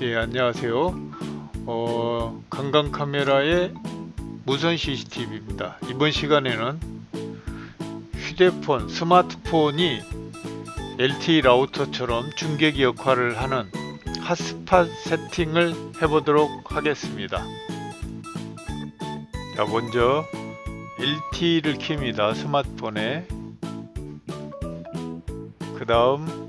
네, 안녕하세요. 어, 관광 카메라의 무선 CCTV입니다. 이번 시간에는 휴대폰, 스마트폰이 LTE 라우터처럼 중계기 역할을 하는 핫스팟 세팅을 해보도록 하겠습니다. 자, 먼저 LTE를 킵니다. 스마트폰에. 그 다음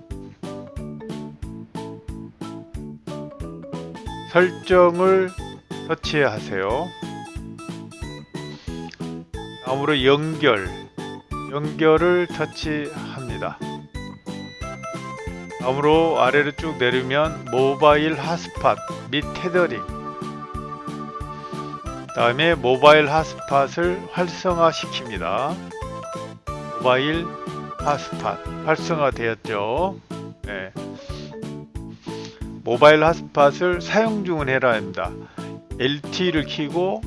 설정을 터치하세요. 다음으로 연결, 연결을 터치합니다. 다음으로 아래로 쭉 내리면 모바일 핫스팟 및 테더링 다음에 모바일 핫스팟을 활성화 시킵니다. 모바일 핫스팟 활성화되었죠. 네. 모바일 핫스팟을 사용 중은 해라 합니다. LTE를 키고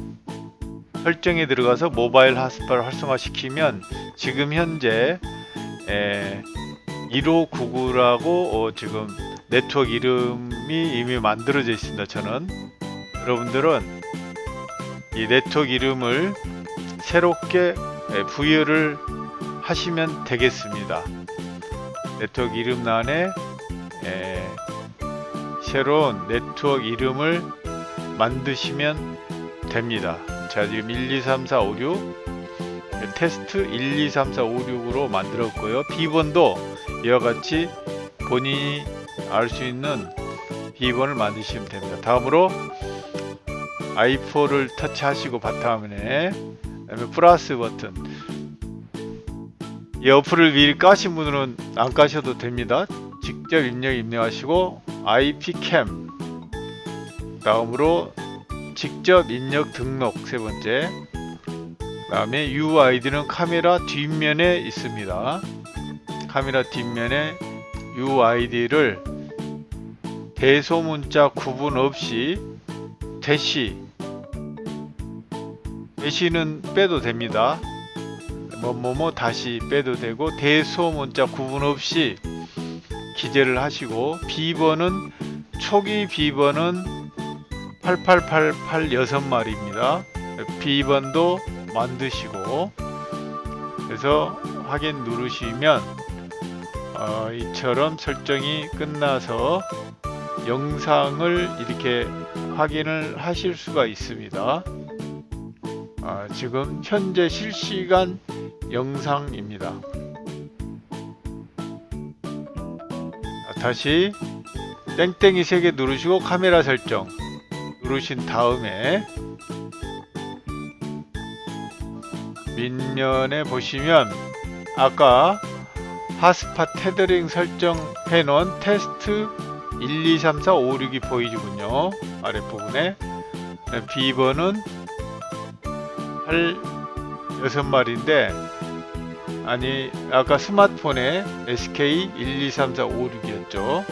설정에 들어가서 모바일 핫스팟을 활성화시키면 지금 현재 1599라고 어 지금 네트워크 이름이 이미 만들어져 있습니다. 저는 여러분들은 이 네트워크 이름을 새롭게 부여를 하시면 되겠습니다. 네트워크 이름란에 새로운 네트워크 이름을 만드시면 됩니다. 자 지금 1, 2, 3, 4, 5, 6 테스트 1, 2, 3, 4, 5, 6으로 만들었고요. 비번도 이와 같이 본인이 알 수 있는 비번을 만드시면 됩니다. 다음으로 i4를 터치하시고 바탕화면에 그다음에 플러스 버튼 이 어플을 미리 까신 분들은 안 까셔도 됩니다. 직접 입력 입력하시고 IPCam 다음으로 직접 입력 등록 세 번째. 그 다음에 UID는 카메라 뒷면에 있습니다. 카메라 뒷면에 UID를 대소문자 구분 없이 대시 대시는 빼도 됩니다. 뭐뭐뭐 다시 빼도 되고 대소문자 구분 없이 기재를 하시고 비번은 초기 비번은 8888 6마리입니다. 비번도 만드시고 그래서 확인 누르시면 어, 이처럼 설정이 끝나서 영상을 이렇게 확인을 하실 수가 있습니다. 아, 지금 현재 실시간 영상입니다 다시 땡땡이 3개 누르시고 카메라 설정 누르신 다음에 밑면에 보시면 아까 핫스팟 테더링 설정해 놓은 테스트 1, 2, 3, 4, 5, 6이 보이군요. 아랫부분에. 비번은 8, 6마리인데 아니 아까 스마트폰에 SK 1, 2, 3, 4, 5, 6이었죠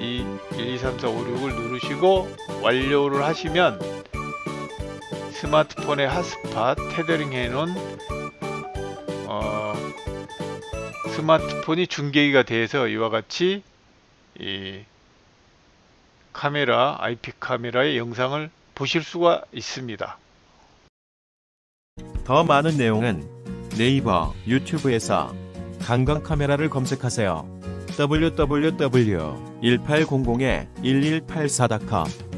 이 1, 2, 3, 4, 5, 6을 누르시고 완료를 하시면 스마트폰의 핫스팟 테더링 해놓은 어, 스마트폰이 중계기가 돼서 이와 같이 이 카메라 IP 카메라의 영상을 보실 수가 있습니다. 더 많은 내용은 네이버, 유튜브에서 관광 카메라를 검색하세요. www.1800-1184.com